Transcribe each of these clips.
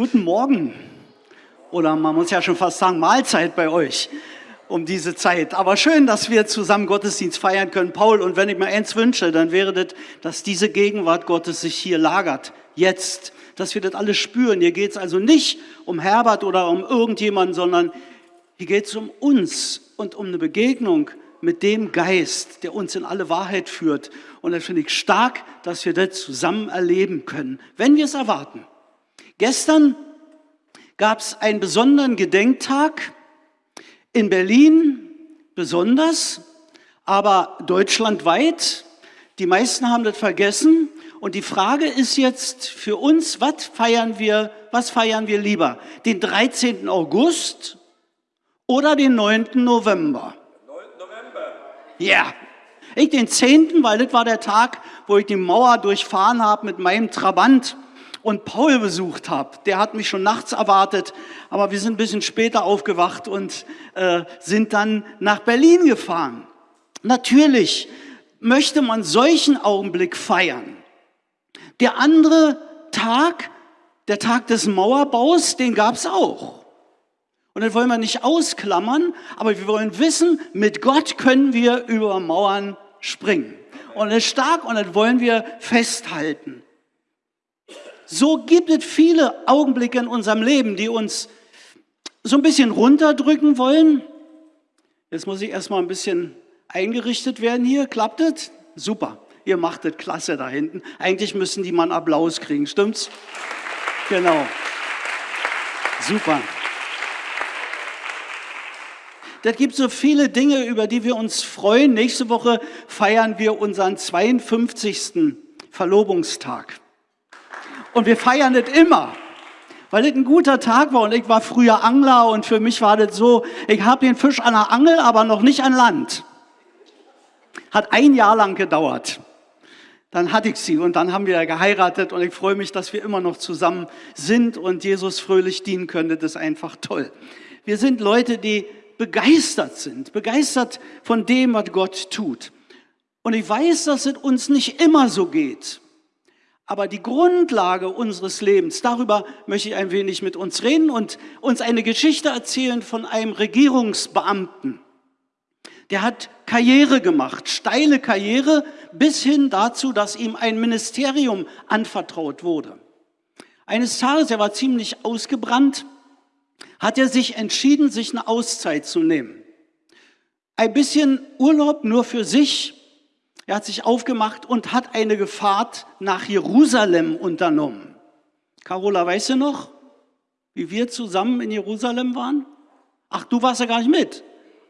Guten Morgen. Oder man muss ja schon fast sagen, Mahlzeit bei euch um diese Zeit. Aber schön, dass wir zusammen Gottesdienst feiern können. Paul, und wenn ich mir eins wünsche, dann wäre das, dass diese Gegenwart Gottes sich hier lagert. Jetzt. Dass wir das alles spüren. Hier geht es also nicht um Herbert oder um irgendjemanden, sondern hier geht es um uns und um eine Begegnung mit dem Geist, der uns in alle Wahrheit führt. Und das finde ich stark, dass wir das zusammen erleben können, wenn wir es erwarten. Gestern gab es einen besonderen Gedenktag in Berlin besonders, aber deutschlandweit. Die meisten haben das vergessen. Und die Frage ist jetzt für uns, was feiern wir, was feiern wir lieber? Den 13. August oder den 9. November? 9. November. Ja. Ich den 10., weil das war der Tag, wo ich die Mauer durchfahren habe mit meinem Trabant und Paul besucht habe. Der hat mich schon nachts erwartet, aber wir sind ein bisschen später aufgewacht und äh, sind dann nach Berlin gefahren. Natürlich möchte man solchen Augenblick feiern. Der andere Tag, der Tag des Mauerbaus, den gab es auch. Und das wollen wir nicht ausklammern, aber wir wollen wissen, mit Gott können wir über Mauern springen. Und das ist stark und das wollen wir festhalten. So gibt es viele Augenblicke in unserem Leben, die uns so ein bisschen runterdrücken wollen. Jetzt muss ich erstmal ein bisschen eingerichtet werden hier. Klappt es? Super. Ihr macht es klasse da hinten. Eigentlich müssen die mal einen Applaus kriegen, stimmt's? Genau. Super. Das gibt so viele Dinge, über die wir uns freuen. Nächste Woche feiern wir unseren 52. Verlobungstag. Und wir feiern das immer, weil das ein guter Tag war. Und ich war früher Angler und für mich war das so, ich habe den Fisch an der Angel, aber noch nicht an Land. Hat ein Jahr lang gedauert. Dann hatte ich sie und dann haben wir geheiratet und ich freue mich, dass wir immer noch zusammen sind und Jesus fröhlich dienen können. Das ist einfach toll. Wir sind Leute, die begeistert sind, begeistert von dem, was Gott tut. Und ich weiß, dass es uns nicht immer so geht. Aber die Grundlage unseres Lebens, darüber möchte ich ein wenig mit uns reden und uns eine Geschichte erzählen von einem Regierungsbeamten. Der hat Karriere gemacht, steile Karriere, bis hin dazu, dass ihm ein Ministerium anvertraut wurde. Eines Tages, er war ziemlich ausgebrannt, hat er sich entschieden, sich eine Auszeit zu nehmen. Ein bisschen Urlaub nur für sich, er hat sich aufgemacht und hat eine Fahrt nach Jerusalem unternommen. Carola, weißt du noch, wie wir zusammen in Jerusalem waren? Ach, du warst ja gar nicht mit.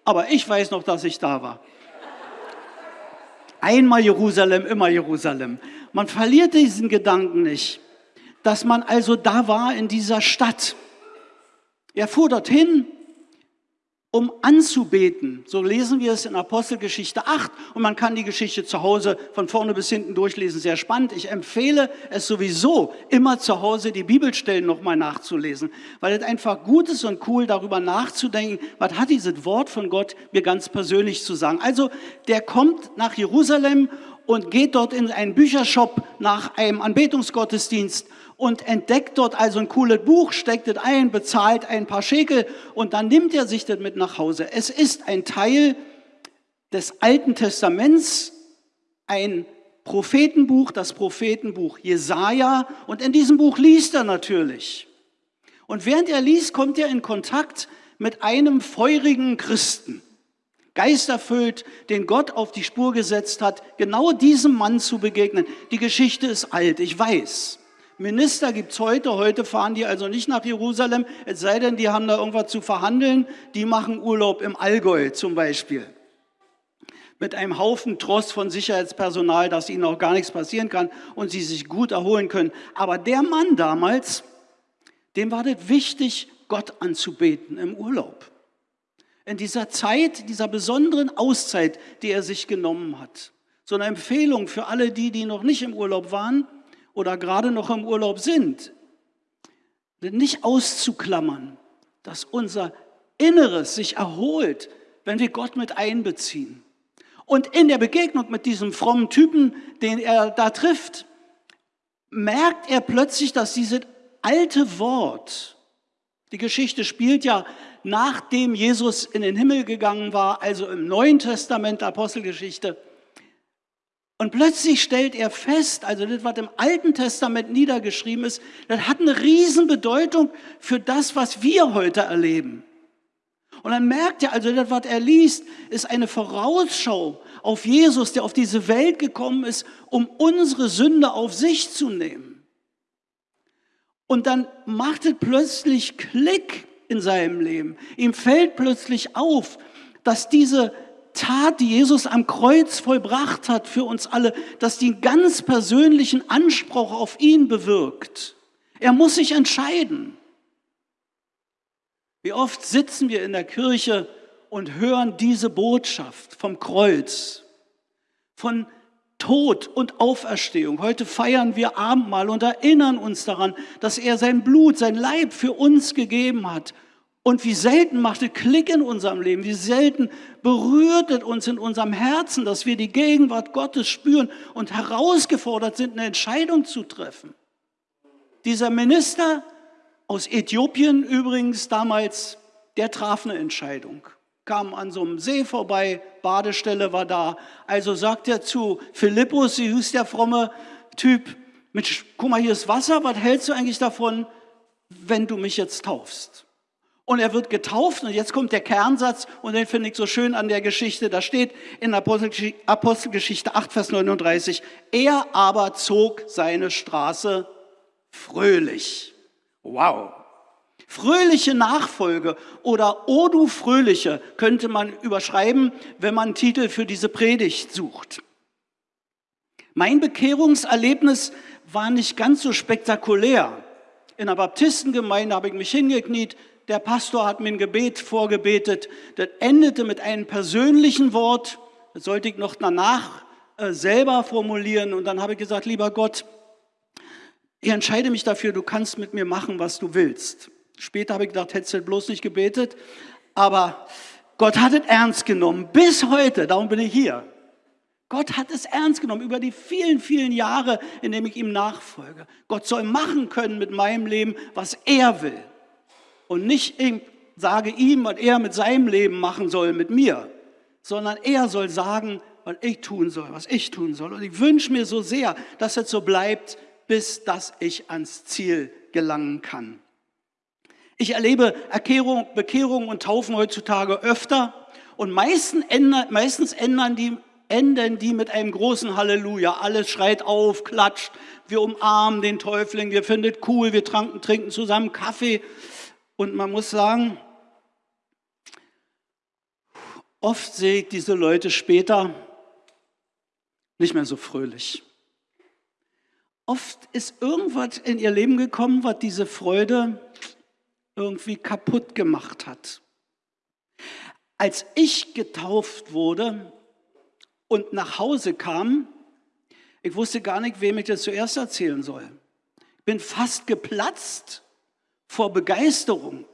Aber ich weiß noch, dass ich da war. Einmal Jerusalem, immer Jerusalem. Man verliert diesen Gedanken nicht, dass man also da war in dieser Stadt. Er fuhr dorthin, um anzubeten. So lesen wir es in Apostelgeschichte 8 und man kann die Geschichte zu Hause von vorne bis hinten durchlesen. Sehr spannend. Ich empfehle es sowieso, immer zu Hause die Bibelstellen nochmal nachzulesen, weil es einfach gut ist und cool, darüber nachzudenken, was hat dieses Wort von Gott mir ganz persönlich zu sagen. Also der kommt nach Jerusalem und geht dort in einen Büchershop nach einem Anbetungsgottesdienst und entdeckt dort also ein cooles Buch, steckt es ein, bezahlt ein paar Schekel und dann nimmt er sich das mit nach Hause. Es ist ein Teil des Alten Testaments, ein Prophetenbuch, das Prophetenbuch Jesaja und in diesem Buch liest er natürlich. Und während er liest, kommt er in Kontakt mit einem feurigen Christen, geisterfüllt, den Gott auf die Spur gesetzt hat, genau diesem Mann zu begegnen. Die Geschichte ist alt, ich weiß. Minister gibt es heute. Heute fahren die also nicht nach Jerusalem, es sei denn, die haben da irgendwas zu verhandeln. Die machen Urlaub im Allgäu zum Beispiel. Mit einem Haufen Trost von Sicherheitspersonal, dass ihnen auch gar nichts passieren kann und sie sich gut erholen können. Aber der Mann damals, dem war das wichtig, Gott anzubeten im Urlaub. In dieser Zeit, dieser besonderen Auszeit, die er sich genommen hat. So eine Empfehlung für alle die, die noch nicht im Urlaub waren oder gerade noch im Urlaub sind, nicht auszuklammern, dass unser Inneres sich erholt, wenn wir Gott mit einbeziehen. Und in der Begegnung mit diesem frommen Typen, den er da trifft, merkt er plötzlich, dass diese alte Wort, die Geschichte spielt ja nachdem Jesus in den Himmel gegangen war, also im Neuen Testament der Apostelgeschichte. Und plötzlich stellt er fest, also das, was im Alten Testament niedergeschrieben ist, das hat eine Riesenbedeutung für das, was wir heute erleben. Und dann merkt er, also das, was er liest, ist eine Vorausschau auf Jesus, der auf diese Welt gekommen ist, um unsere Sünde auf sich zu nehmen. Und dann macht es plötzlich Klick in seinem Leben. Ihm fällt plötzlich auf, dass diese Tat, die Jesus am Kreuz vollbracht hat für uns alle, dass die einen ganz persönlichen Anspruch auf ihn bewirkt. Er muss sich entscheiden. Wie oft sitzen wir in der Kirche und hören diese Botschaft vom Kreuz, von Tod und Auferstehung. Heute feiern wir Abendmahl und erinnern uns daran, dass er sein Blut, sein Leib für uns gegeben hat. Und wie selten macht es Klick in unserem Leben, wie selten berührt es uns in unserem Herzen, dass wir die Gegenwart Gottes spüren und herausgefordert sind, eine Entscheidung zu treffen. Dieser Minister aus Äthiopien übrigens damals, der traf eine Entscheidung. Kam an so einem See vorbei, Badestelle war da. Also sagt er zu Philippus, sie hieß der fromme Typ, Mensch, guck mal, hier ist Wasser, was hältst du eigentlich davon, wenn du mich jetzt taufst? Und er wird getauft und jetzt kommt der Kernsatz und den finde ich so schön an der Geschichte. Da steht in Apostelgeschichte 8, Vers 39, er aber zog seine Straße fröhlich. Wow. Fröhliche Nachfolge oder O du Fröhliche könnte man überschreiben, wenn man einen Titel für diese Predigt sucht. Mein Bekehrungserlebnis war nicht ganz so spektakulär. In der Baptistengemeinde habe ich mich hingekniet, der Pastor hat mir ein Gebet vorgebetet, das endete mit einem persönlichen Wort, das sollte ich noch danach äh, selber formulieren und dann habe ich gesagt, lieber Gott, ich entscheide mich dafür, du kannst mit mir machen, was du willst. Später habe ich gedacht, hättest du bloß nicht gebetet, aber Gott hat es ernst genommen, bis heute, darum bin ich hier. Gott hat es ernst genommen über die vielen, vielen Jahre, in denen ich ihm nachfolge. Gott soll machen können mit meinem Leben, was er will. Und nicht ich sage ihm, was er mit seinem Leben machen soll, mit mir, sondern er soll sagen, was ich tun soll, was ich tun soll. Und ich wünsche mir so sehr, dass es so bleibt, bis dass ich ans Ziel gelangen kann. Ich erlebe Erkehrung, Bekehrungen und Taufen heutzutage öfter und meistens ändern, meistens ändern die, enden die mit einem großen Halleluja. Alles schreit auf, klatscht, wir umarmen den Täufling, wir finden es cool, wir tranken, trinken zusammen Kaffee. Und man muss sagen, oft sehe ich diese Leute später nicht mehr so fröhlich. Oft ist irgendwas in ihr Leben gekommen, was diese Freude irgendwie kaputt gemacht hat. Als ich getauft wurde und nach Hause kam, ich wusste gar nicht, wem ich das zuerst erzählen soll. Ich bin fast geplatzt vor Begeisterung.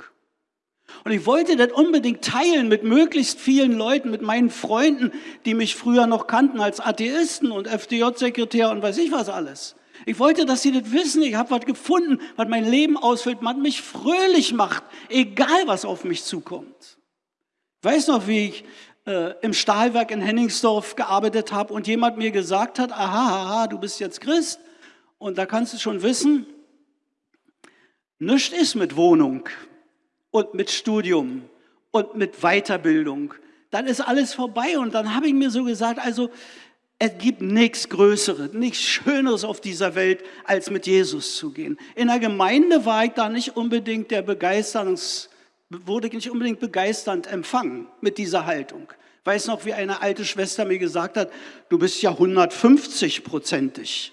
Und ich wollte das unbedingt teilen mit möglichst vielen Leuten, mit meinen Freunden, die mich früher noch kannten als Atheisten und FDJ-Sekretär und weiß ich was alles. Ich wollte, dass sie das wissen. Ich habe was gefunden, was mein Leben ausfüllt, was mich fröhlich macht, egal was auf mich zukommt. Ich weiß noch, wie ich äh, im Stahlwerk in Henningsdorf gearbeitet habe und jemand mir gesagt hat, aha, aha, du bist jetzt Christ. Und da kannst du schon wissen, nichts ist mit Wohnung und mit Studium und mit Weiterbildung. Dann ist alles vorbei und dann habe ich mir so gesagt, also es gibt nichts Größeres, nichts Schöneres auf dieser Welt, als mit Jesus zu gehen. In der Gemeinde war ich da nicht unbedingt der Begeisterungs, wurde ich nicht unbedingt begeisternd empfangen mit dieser Haltung. Ich weiß noch, wie eine alte Schwester mir gesagt hat, du bist ja 150-prozentig.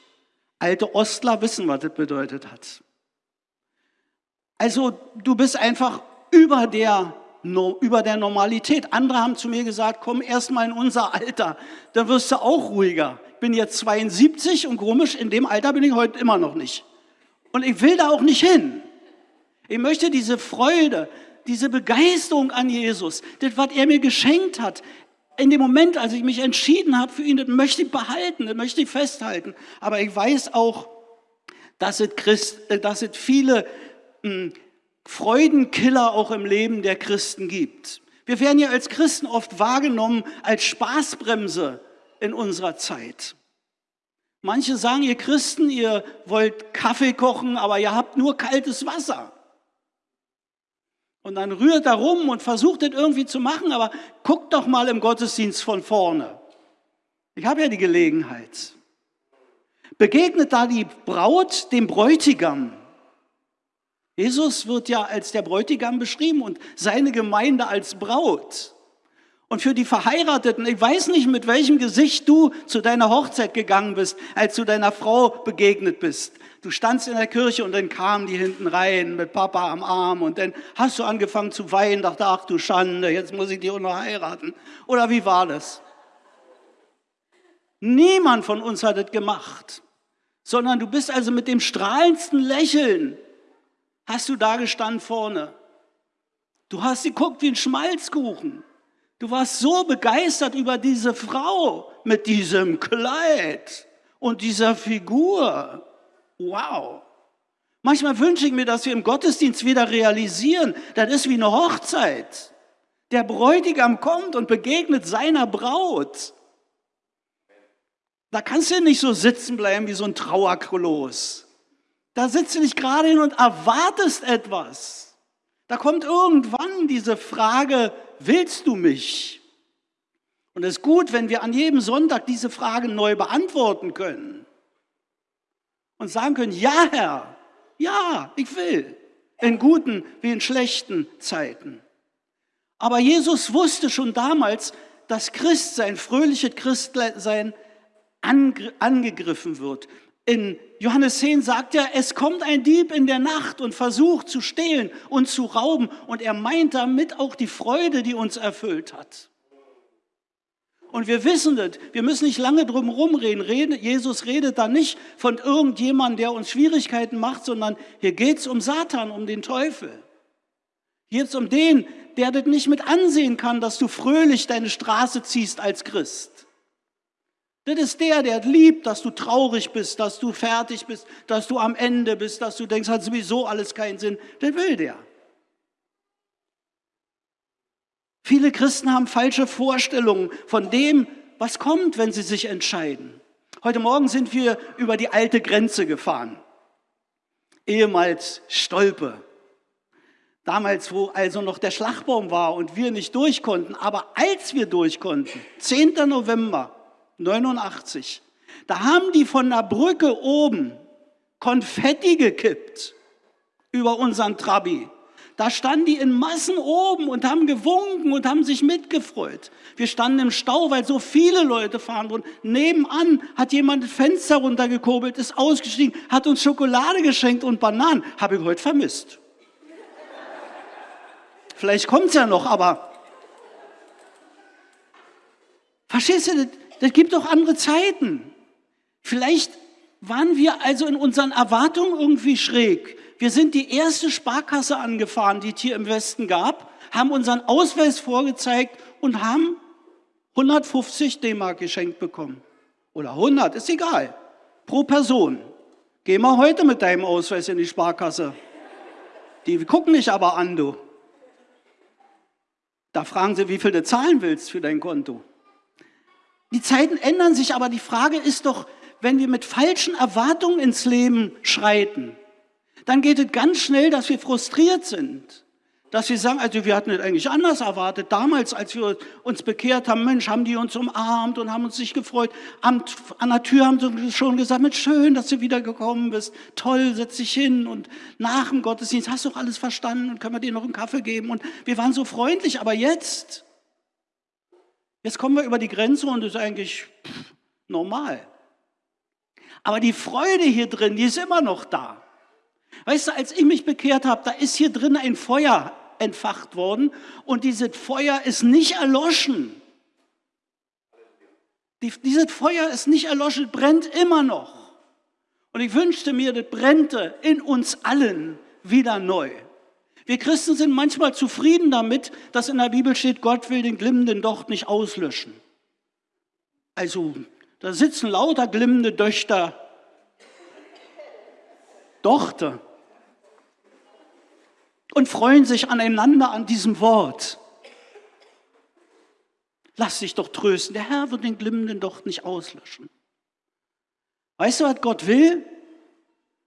Alte Ostler wissen, was das bedeutet hat. Also du bist einfach über der über der Normalität. Andere haben zu mir gesagt, komm erst mal in unser Alter, dann wirst du auch ruhiger. Ich bin jetzt 72 und komisch, in dem Alter bin ich heute immer noch nicht. Und ich will da auch nicht hin. Ich möchte diese Freude, diese Begeisterung an Jesus, das, was er mir geschenkt hat, in dem Moment, als ich mich entschieden habe für ihn, das möchte ich behalten, das möchte ich festhalten. Aber ich weiß auch, dass es, Christ, äh, dass es viele hm, Freudenkiller auch im Leben der Christen gibt. Wir werden ja als Christen oft wahrgenommen als Spaßbremse in unserer Zeit. Manche sagen, ihr Christen, ihr wollt Kaffee kochen, aber ihr habt nur kaltes Wasser. Und dann rührt er rum und versucht das irgendwie zu machen, aber guckt doch mal im Gottesdienst von vorne. Ich habe ja die Gelegenheit. Begegnet da die Braut dem Bräutigam. Jesus wird ja als der Bräutigam beschrieben und seine Gemeinde als Braut. Und für die Verheirateten, ich weiß nicht, mit welchem Gesicht du zu deiner Hochzeit gegangen bist, als du deiner Frau begegnet bist. Du standst in der Kirche und dann kamen die hinten rein mit Papa am Arm und dann hast du angefangen zu weinen, dachte, ach du Schande, jetzt muss ich die auch noch heiraten. Oder wie war das? Niemand von uns hat es gemacht, sondern du bist also mit dem strahlendsten Lächeln hast du da gestanden vorne. Du hast geguckt wie ein Schmalzkuchen. Du warst so begeistert über diese Frau mit diesem Kleid und dieser Figur. Wow. Manchmal wünsche ich mir, dass wir im Gottesdienst wieder realisieren, das ist wie eine Hochzeit. Der Bräutigam kommt und begegnet seiner Braut. Da kannst du nicht so sitzen bleiben wie so ein Trauerkoloss. Da sitzt du nicht gerade hin und erwartest etwas. Da kommt irgendwann diese Frage, willst du mich? Und es ist gut, wenn wir an jedem Sonntag diese Frage neu beantworten können. Und sagen können, ja Herr, ja, ich will. In guten wie in schlechten Zeiten. Aber Jesus wusste schon damals, dass Christsein, fröhliche Christsein angegriffen wird. In Johannes 10 sagt er, es kommt ein Dieb in der Nacht und versucht zu stehlen und zu rauben. Und er meint damit auch die Freude, die uns erfüllt hat. Und wir wissen das, wir müssen nicht lange drum rumreden. Jesus redet da nicht von irgendjemandem, der uns Schwierigkeiten macht, sondern hier geht es um Satan, um den Teufel. Hier geht es um den, der das nicht mit ansehen kann, dass du fröhlich deine Straße ziehst als Christ. Das ist der, der liebt, dass du traurig bist, dass du fertig bist, dass du am Ende bist, dass du denkst, hat sowieso alles keinen Sinn. Das will der. Viele Christen haben falsche Vorstellungen von dem, was kommt, wenn sie sich entscheiden. Heute Morgen sind wir über die alte Grenze gefahren. Ehemals Stolpe. Damals, wo also noch der Schlagbaum war und wir nicht durch konnten. Aber als wir durch konnten, 10. November 89. Da haben die von der Brücke oben Konfetti gekippt über unseren Trabi. Da standen die in Massen oben und haben gewunken und haben sich mitgefreut. Wir standen im Stau, weil so viele Leute fahren wurden. Nebenan hat jemand das Fenster runtergekurbelt, ist ausgestiegen, hat uns Schokolade geschenkt und Bananen. Habe ich heute vermisst. Vielleicht kommt es ja noch, aber verstehst du, das gibt doch andere Zeiten. Vielleicht waren wir also in unseren Erwartungen irgendwie schräg. Wir sind die erste Sparkasse angefahren, die es hier im Westen gab, haben unseren Ausweis vorgezeigt und haben 150 D-Mark geschenkt bekommen. Oder 100, ist egal. Pro Person. Geh mal heute mit deinem Ausweis in die Sparkasse. Die gucken dich aber an, du. Da fragen sie, wie viel du zahlen willst für dein Konto. Die Zeiten ändern sich, aber die Frage ist doch, wenn wir mit falschen Erwartungen ins Leben schreiten, dann geht es ganz schnell, dass wir frustriert sind. Dass wir sagen, also wir hatten es eigentlich anders erwartet. Damals, als wir uns bekehrt haben, Mensch, haben die uns umarmt und haben uns sich gefreut. An, an der Tür haben sie schon gesagt, Mensch, schön, dass du wiedergekommen bist. Toll, setz dich hin. Und nach dem Gottesdienst hast du auch alles verstanden und können wir dir noch einen Kaffee geben. Und wir waren so freundlich. Aber jetzt, Jetzt kommen wir über die Grenze und das ist eigentlich normal. Aber die Freude hier drin, die ist immer noch da. Weißt du, als ich mich bekehrt habe, da ist hier drin ein Feuer entfacht worden und dieses Feuer ist nicht erloschen. Die, dieses Feuer ist nicht erloschen, brennt immer noch. Und ich wünschte mir, das brennte in uns allen wieder neu. Wir Christen sind manchmal zufrieden damit, dass in der Bibel steht, Gott will den glimmenden Docht nicht auslöschen. Also, da sitzen lauter glimmende Döchter. Tochter. Und freuen sich aneinander an diesem Wort. Lass dich doch trösten. Der Herr wird den glimmenden Docht nicht auslöschen. Weißt du, was Gott will?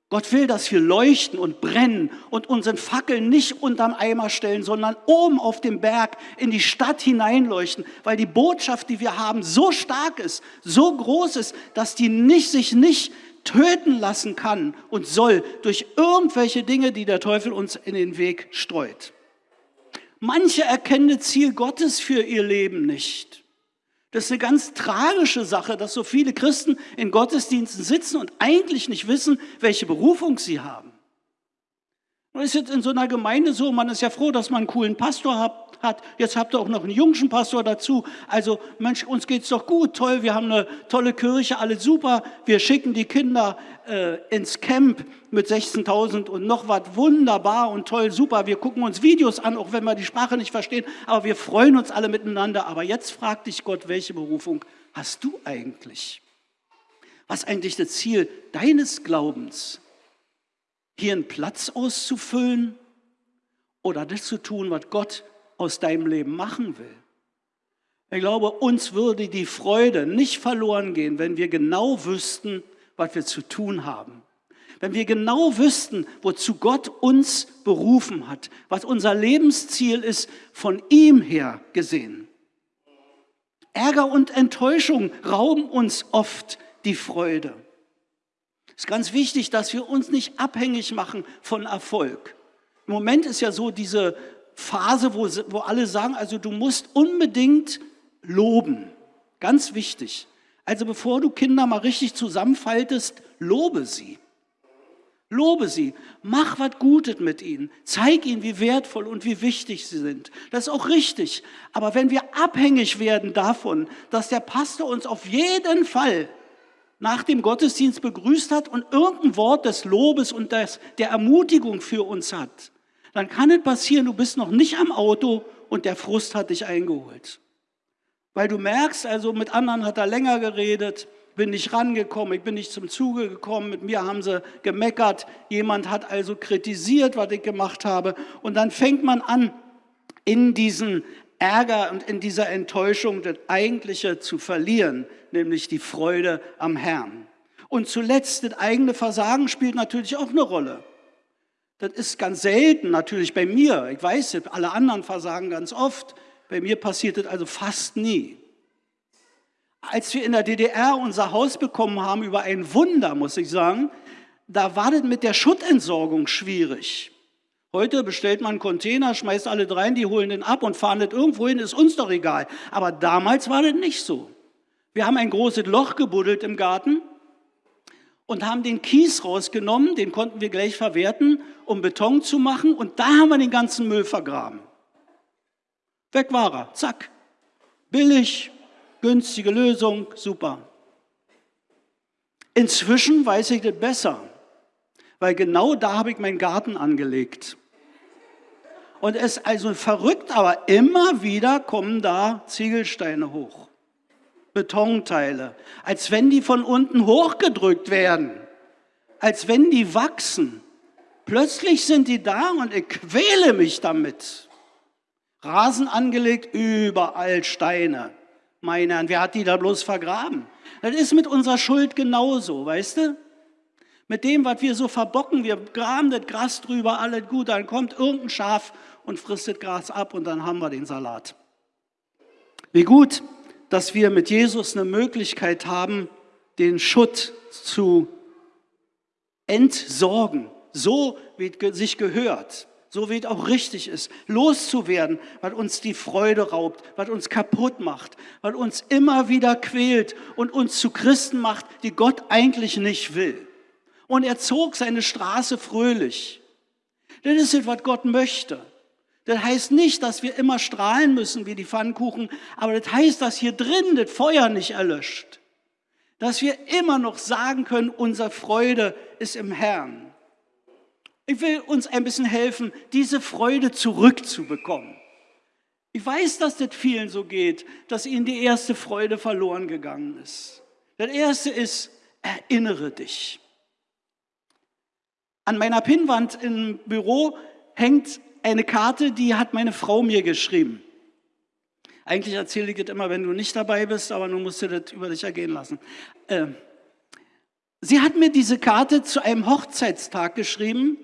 Gott will, dass wir leuchten und brennen und unseren Fackeln nicht unterm Eimer stellen, sondern oben auf dem Berg in die Stadt hineinleuchten, weil die Botschaft, die wir haben, so stark ist, so groß ist, dass die nicht, sich nicht töten lassen kann und soll durch irgendwelche Dinge, die der Teufel uns in den Weg streut. Manche erkennen das Ziel Gottes für ihr Leben nicht. Das ist eine ganz tragische Sache, dass so viele Christen in Gottesdiensten sitzen und eigentlich nicht wissen, welche Berufung sie haben. Das ist jetzt in so einer Gemeinde so, man ist ja froh, dass man einen coolen Pastor hat. Jetzt habt ihr auch noch einen jungen Pastor dazu. Also Mensch, uns geht's doch gut, toll, wir haben eine tolle Kirche, alles super. Wir schicken die Kinder äh, ins Camp mit 16.000 und noch was, wunderbar und toll, super. Wir gucken uns Videos an, auch wenn wir die Sprache nicht verstehen, aber wir freuen uns alle miteinander. Aber jetzt fragt dich Gott, welche Berufung hast du eigentlich? Was ist eigentlich das Ziel deines Glaubens? Hier einen Platz auszufüllen oder das zu tun, was Gott aus deinem Leben machen will? Ich glaube, uns würde die Freude nicht verloren gehen, wenn wir genau wüssten, was wir zu tun haben. Wenn wir genau wüssten, wozu Gott uns berufen hat, was unser Lebensziel ist, von ihm her gesehen. Ärger und Enttäuschung rauben uns oft die Freude. Es ist ganz wichtig, dass wir uns nicht abhängig machen von Erfolg. Im Moment ist ja so diese Phase, wo, wo alle sagen, also du musst unbedingt loben. Ganz wichtig. Also bevor du Kinder mal richtig zusammenfaltest, lobe sie. Lobe sie, mach was Gutes mit ihnen, zeig ihnen, wie wertvoll und wie wichtig sie sind. Das ist auch richtig. Aber wenn wir abhängig werden davon, dass der Pastor uns auf jeden Fall nach dem Gottesdienst begrüßt hat und irgendein Wort des Lobes und des, der Ermutigung für uns hat, dann kann es passieren, du bist noch nicht am Auto und der Frust hat dich eingeholt. Weil du merkst, also mit anderen hat er länger geredet, bin nicht rangekommen, ich bin nicht zum Zuge gekommen, mit mir haben sie gemeckert, jemand hat also kritisiert, was ich gemacht habe. Und dann fängt man an, in diesen Ärger und in dieser Enttäuschung das Eigentliche zu verlieren, nämlich die Freude am Herrn. Und zuletzt, das eigene Versagen spielt natürlich auch eine Rolle. Das ist ganz selten natürlich bei mir. Ich weiß, alle anderen versagen ganz oft. Bei mir passiert das also fast nie. Als wir in der DDR unser Haus bekommen haben, über ein Wunder, muss ich sagen, da war das mit der Schuttentsorgung schwierig. Heute bestellt man einen Container, schmeißt alle rein, die holen den ab und fahren das irgendwo hin, ist uns doch egal. Aber damals war das nicht so. Wir haben ein großes Loch gebuddelt im Garten und haben den Kies rausgenommen, den konnten wir gleich verwerten, um Beton zu machen und da haben wir den ganzen Müll vergraben. Weg war er. Zack. Billig, günstige Lösung, super. Inzwischen weiß ich das besser, weil genau da habe ich meinen Garten angelegt. Und es ist also verrückt, aber immer wieder kommen da Ziegelsteine hoch, Betonteile, als wenn die von unten hochgedrückt werden, als wenn die wachsen. Plötzlich sind die da und ich quäle mich damit. Rasen angelegt, überall Steine. Meine Herren, wer hat die da bloß vergraben? Das ist mit unserer Schuld genauso, weißt du? Mit dem, was wir so verbocken, wir graben das Gras drüber, alles gut, dann kommt irgendein Schaf und frisst das Gras ab und dann haben wir den Salat. Wie gut, dass wir mit Jesus eine Möglichkeit haben, den Schutt zu entsorgen, so wie es sich gehört so wie es auch richtig ist, loszuwerden, was uns die Freude raubt, was uns kaputt macht, was uns immer wieder quält und uns zu Christen macht, die Gott eigentlich nicht will. Und er zog seine Straße fröhlich. Das ist es, was Gott möchte. Das heißt nicht, dass wir immer strahlen müssen wie die Pfannkuchen, aber das heißt, dass hier drin das Feuer nicht erlöscht. Dass wir immer noch sagen können, unsere Freude ist im Herrn. Ich will uns ein bisschen helfen, diese Freude zurückzubekommen. Ich weiß, dass das vielen so geht, dass ihnen die erste Freude verloren gegangen ist. Das erste ist, erinnere dich. An meiner Pinnwand im Büro hängt eine Karte, die hat meine Frau mir geschrieben. Eigentlich erzähle ich das immer, wenn du nicht dabei bist, aber nun musst du das über dich ergehen lassen. Äh, sie hat mir diese Karte zu einem Hochzeitstag geschrieben.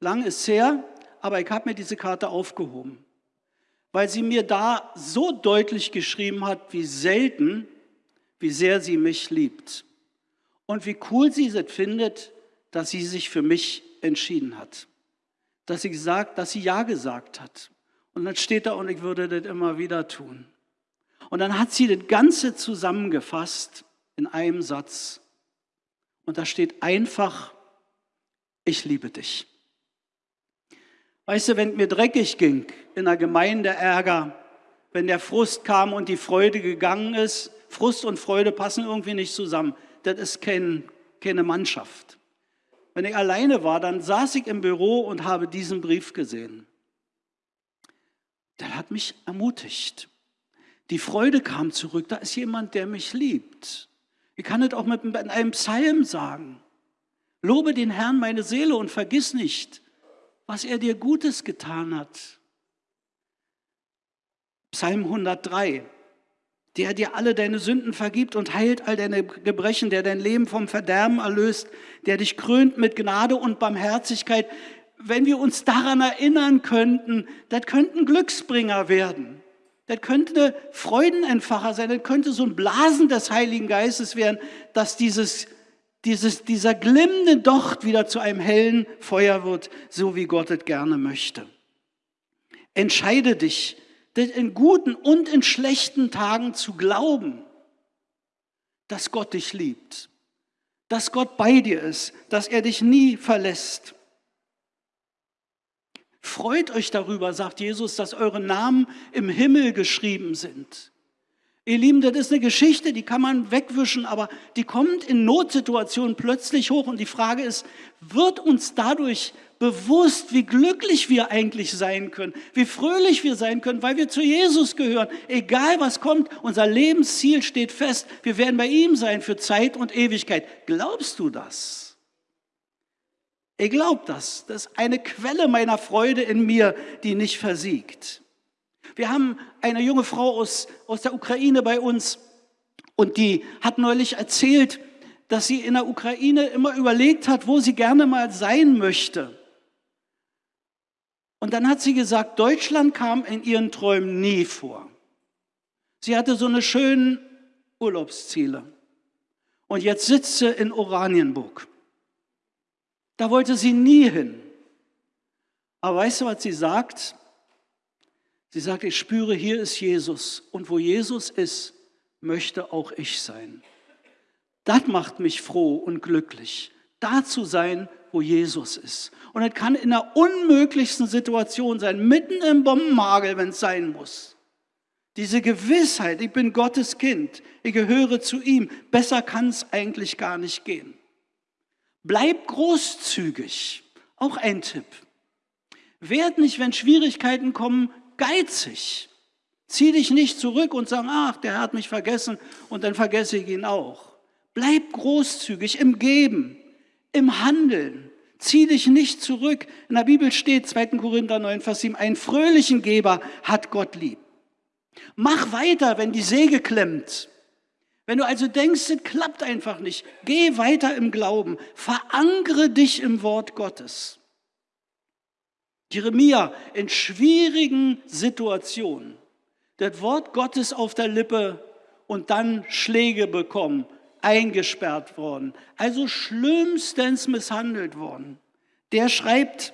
Lang ist her, aber ich habe mir diese Karte aufgehoben, weil sie mir da so deutlich geschrieben hat, wie selten, wie sehr sie mich liebt. Und wie cool sie es findet, dass sie sich für mich entschieden hat. Dass sie gesagt, dass sie Ja gesagt hat. Und dann steht da, und ich würde das immer wieder tun. Und dann hat sie das Ganze zusammengefasst in einem Satz. Und da steht einfach, ich liebe dich. Weißt du, wenn mir dreckig ging, in der Gemeinde Ärger, wenn der Frust kam und die Freude gegangen ist, Frust und Freude passen irgendwie nicht zusammen. Das ist kein, keine Mannschaft. Wenn ich alleine war, dann saß ich im Büro und habe diesen Brief gesehen. Der hat mich ermutigt. Die Freude kam zurück. Da ist jemand, der mich liebt. Ich kann es auch mit einem Psalm sagen. Lobe den Herrn meine Seele und vergiss nicht, was er dir Gutes getan hat. Psalm 103 der dir alle deine Sünden vergibt und heilt all deine Gebrechen, der dein Leben vom Verderben erlöst, der dich krönt mit Gnade und Barmherzigkeit. Wenn wir uns daran erinnern könnten, das könnten Glücksbringer werden. Das könnte Freudenentfacher sein, das könnte so ein Blasen des Heiligen Geistes werden, dass dieses, dieses, dieser glimmende Docht wieder zu einem hellen Feuer wird, so wie Gott es gerne möchte. Entscheide dich, in guten und in schlechten Tagen zu glauben, dass Gott dich liebt, dass Gott bei dir ist, dass er dich nie verlässt. Freut euch darüber, sagt Jesus, dass eure Namen im Himmel geschrieben sind. Ihr Lieben, das ist eine Geschichte, die kann man wegwischen, aber die kommt in Notsituationen plötzlich hoch und die Frage ist, wird uns dadurch bewusst, wie glücklich wir eigentlich sein können, wie fröhlich wir sein können, weil wir zu Jesus gehören. Egal was kommt, unser Lebensziel steht fest. Wir werden bei ihm sein für Zeit und Ewigkeit. Glaubst du das? Ich glaube das. Das ist eine Quelle meiner Freude in mir, die nicht versiegt. Wir haben eine junge Frau aus, aus der Ukraine bei uns und die hat neulich erzählt, dass sie in der Ukraine immer überlegt hat, wo sie gerne mal sein möchte. Und dann hat sie gesagt, Deutschland kam in ihren Träumen nie vor. Sie hatte so eine schönen Urlaubsziele. Und jetzt sitzt sie in Oranienburg. Da wollte sie nie hin. Aber weißt du, was sie sagt? Sie sagt, ich spüre, hier ist Jesus. Und wo Jesus ist, möchte auch ich sein. Das macht mich froh und glücklich, da zu sein, wo Jesus ist. Und es kann in der unmöglichsten Situation sein, mitten im Bombenmagel, wenn es sein muss. Diese Gewissheit, ich bin Gottes Kind, ich gehöre zu ihm, besser kann es eigentlich gar nicht gehen. Bleib großzügig, auch ein Tipp. Werd nicht, wenn Schwierigkeiten kommen, geizig. Zieh dich nicht zurück und sag, ach, der hat mich vergessen und dann vergesse ich ihn auch. Bleib großzügig im Geben, im Handeln. Zieh dich nicht zurück. In der Bibel steht 2. Korinther 9, Vers 7, einen fröhlichen Geber hat Gott lieb. Mach weiter, wenn die Säge klemmt. Wenn du also denkst, es klappt einfach nicht, geh weiter im Glauben. Verankere dich im Wort Gottes. Jeremia in schwierigen Situationen, das Wort Gottes auf der Lippe und dann Schläge bekommen eingesperrt worden, also schlimmstens misshandelt worden. Der schreibt,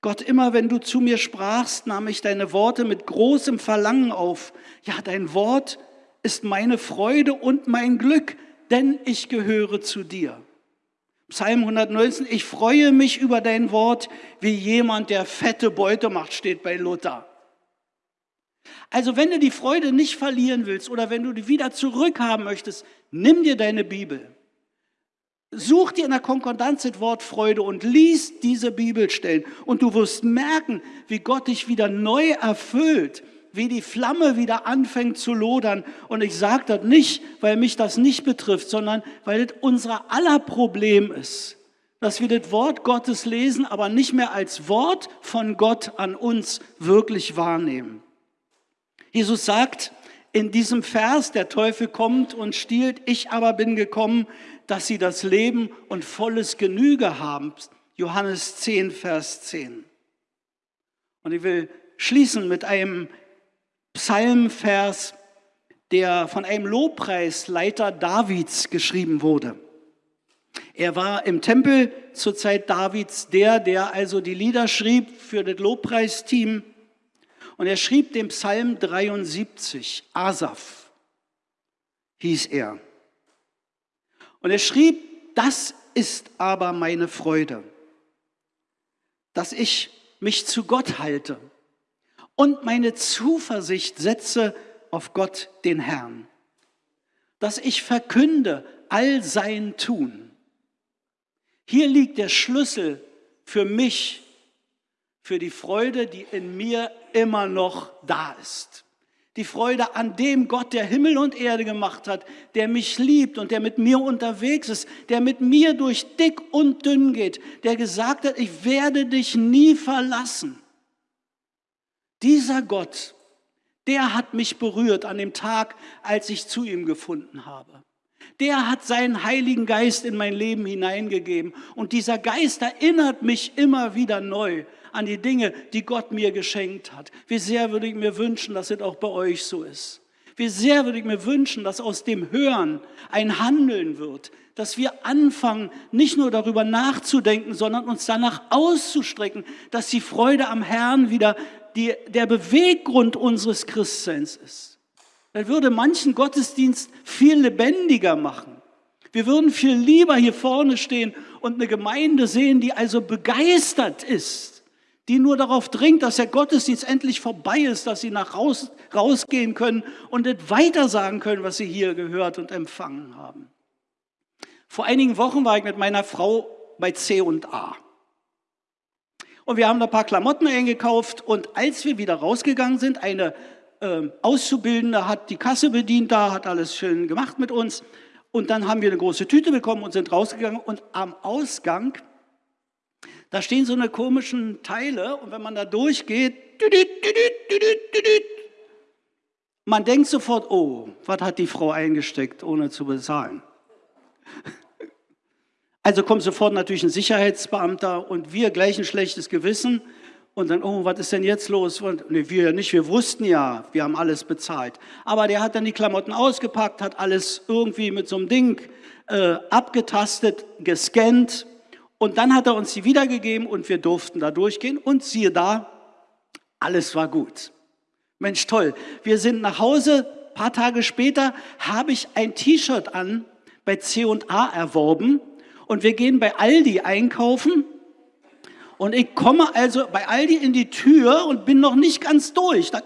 Gott, immer wenn du zu mir sprachst, nahm ich deine Worte mit großem Verlangen auf. Ja, dein Wort ist meine Freude und mein Glück, denn ich gehöre zu dir. Psalm 119, ich freue mich über dein Wort, wie jemand, der fette Beute macht, steht bei Luther. Also wenn du die Freude nicht verlieren willst oder wenn du die wieder zurückhaben möchtest, nimm dir deine Bibel. Such dir in der Konkordanz das Wort Freude und lies diese Bibelstellen und du wirst merken, wie Gott dich wieder neu erfüllt, wie die Flamme wieder anfängt zu lodern. Und ich sage das nicht, weil mich das nicht betrifft, sondern weil das unser aller Problem ist. dass wir das Wort Gottes lesen, aber nicht mehr als Wort von Gott an uns wirklich wahrnehmen. Jesus sagt in diesem Vers, der Teufel kommt und stiehlt, ich aber bin gekommen, dass sie das Leben und volles Genüge haben. Johannes 10, Vers 10. Und ich will schließen mit einem Psalmvers, der von einem Lobpreisleiter Davids geschrieben wurde. Er war im Tempel zur Zeit Davids der, der also die Lieder schrieb für das Lobpreisteam. Und er schrieb den Psalm 73, Asaf hieß er. Und er schrieb, das ist aber meine Freude, dass ich mich zu Gott halte und meine Zuversicht setze auf Gott, den Herrn, dass ich verkünde all sein Tun. Hier liegt der Schlüssel für mich, für die Freude, die in mir immer noch da ist. Die Freude an dem Gott, der Himmel und Erde gemacht hat, der mich liebt und der mit mir unterwegs ist, der mit mir durch dick und dünn geht, der gesagt hat, ich werde dich nie verlassen. Dieser Gott der hat mich berührt an dem Tag, als ich zu ihm gefunden habe. Der hat seinen Heiligen Geist in mein Leben hineingegeben. Und dieser Geist erinnert mich immer wieder neu an die Dinge, die Gott mir geschenkt hat. Wie sehr würde ich mir wünschen, dass es auch bei euch so ist. Wie sehr würde ich mir wünschen, dass aus dem Hören ein Handeln wird, dass wir anfangen, nicht nur darüber nachzudenken, sondern uns danach auszustrecken, dass die Freude am Herrn wieder die, der Beweggrund unseres Christseins ist. Das würde manchen Gottesdienst viel lebendiger machen. Wir würden viel lieber hier vorne stehen und eine Gemeinde sehen, die also begeistert ist, die nur darauf dringt, dass der Gottesdienst endlich vorbei ist, dass sie nach raus, rausgehen können und nicht weiter sagen können, was sie hier gehört und empfangen haben. Vor einigen Wochen war ich mit meiner Frau bei C und A. Und wir haben da ein paar Klamotten eingekauft und als wir wieder rausgegangen sind, eine äh, Auszubildende hat die Kasse bedient da, hat alles schön gemacht mit uns. Und dann haben wir eine große Tüte bekommen und sind rausgegangen. Und am Ausgang, da stehen so eine komischen Teile. Und wenn man da durchgeht, man denkt sofort, oh, was hat die Frau eingesteckt, ohne zu bezahlen? Also kommt sofort natürlich ein Sicherheitsbeamter und wir gleich ein schlechtes Gewissen und dann, oh, was ist denn jetzt los? Und, nee, wir nicht, wir wussten ja, wir haben alles bezahlt. Aber der hat dann die Klamotten ausgepackt, hat alles irgendwie mit so einem Ding äh, abgetastet, gescannt und dann hat er uns die wiedergegeben und wir durften da durchgehen und siehe da, alles war gut. Mensch, toll. Wir sind nach Hause, ein paar Tage später habe ich ein T-Shirt an bei C&A erworben und wir gehen bei Aldi einkaufen und ich komme also bei Aldi in die Tür und bin noch nicht ganz durch. Da,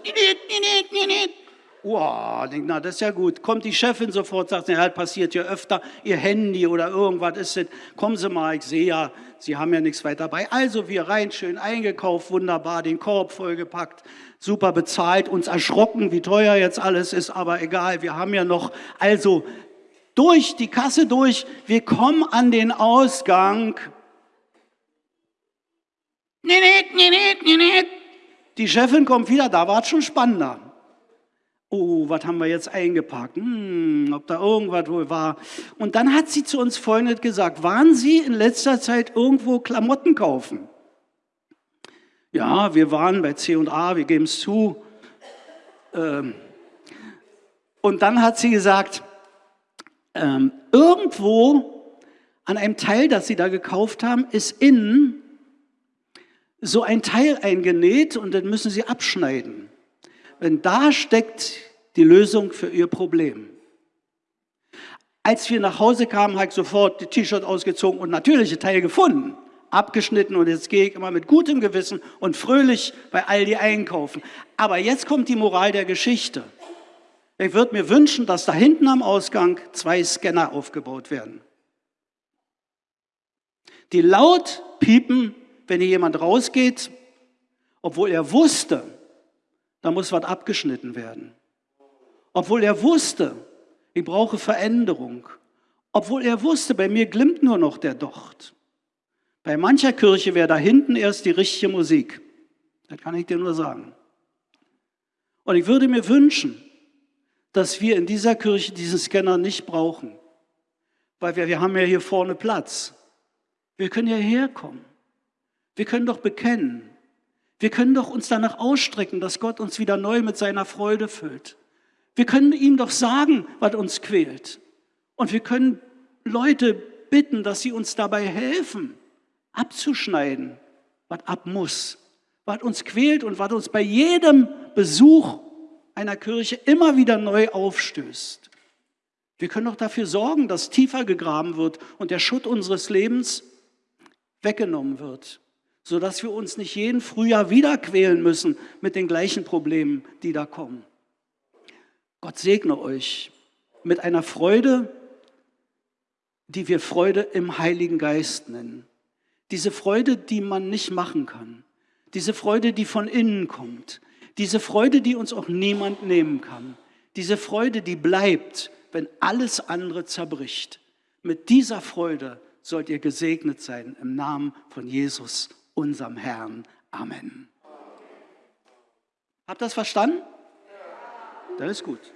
Wow, denk, na, das ist ja gut. Kommt die Chefin sofort, sagt, ja, das passiert ja öfter, ihr Handy oder irgendwas ist es. Kommen Sie mal, ich sehe ja, Sie haben ja nichts weiter dabei. Also wir rein, schön eingekauft, wunderbar, den Korb vollgepackt, super bezahlt, uns erschrocken, wie teuer jetzt alles ist, aber egal, wir haben ja noch, also durch die Kasse durch, wir kommen an den Ausgang. Die Chefin kommt wieder, da war es schon spannender. Oh, was haben wir jetzt eingepackt? Hm, ob da irgendwas wohl war. Und dann hat sie zu uns Freunde gesagt, waren Sie in letzter Zeit irgendwo Klamotten kaufen? Ja, wir waren bei C&A, wir geben es zu. Ähm, und dann hat sie gesagt, ähm, irgendwo an einem Teil, das sie da gekauft haben, ist innen so ein Teil eingenäht und dann müssen sie abschneiden. Wenn da steckt die Lösung für ihr Problem. Als wir nach Hause kamen, habe ich sofort die T-Shirt ausgezogen und natürliche Teil gefunden, abgeschnitten und jetzt gehe ich immer mit gutem Gewissen und fröhlich bei Aldi einkaufen. Aber jetzt kommt die Moral der Geschichte. Ich würde mir wünschen, dass da hinten am Ausgang zwei Scanner aufgebaut werden. Die laut piepen, wenn hier jemand rausgeht, obwohl er wusste, da muss was abgeschnitten werden. Obwohl er wusste, ich brauche Veränderung. Obwohl er wusste, bei mir glimmt nur noch der Docht. Bei mancher Kirche wäre da hinten erst die richtige Musik. Das kann ich dir nur sagen. Und ich würde mir wünschen, dass wir in dieser Kirche diesen Scanner nicht brauchen, weil wir, wir haben ja hier vorne Platz. Wir können ja herkommen. Wir können doch bekennen. Wir können doch uns danach ausstrecken, dass Gott uns wieder neu mit seiner Freude füllt. Wir können ihm doch sagen, was uns quält. Und wir können Leute bitten, dass sie uns dabei helfen, abzuschneiden, was ab muss, was uns quält und was uns bei jedem Besuch einer Kirche immer wieder neu aufstößt. Wir können doch dafür sorgen, dass tiefer gegraben wird und der Schutt unseres Lebens weggenommen wird, sodass wir uns nicht jeden Frühjahr wieder quälen müssen mit den gleichen Problemen, die da kommen. Gott segne euch mit einer Freude, die wir Freude im Heiligen Geist nennen. Diese Freude, die man nicht machen kann. Diese Freude, die von innen kommt. Diese Freude, die uns auch niemand nehmen kann. Diese Freude, die bleibt, wenn alles andere zerbricht. Mit dieser Freude sollt ihr gesegnet sein im Namen von Jesus, unserem Herrn. Amen. Habt ihr das verstanden? Das ist gut.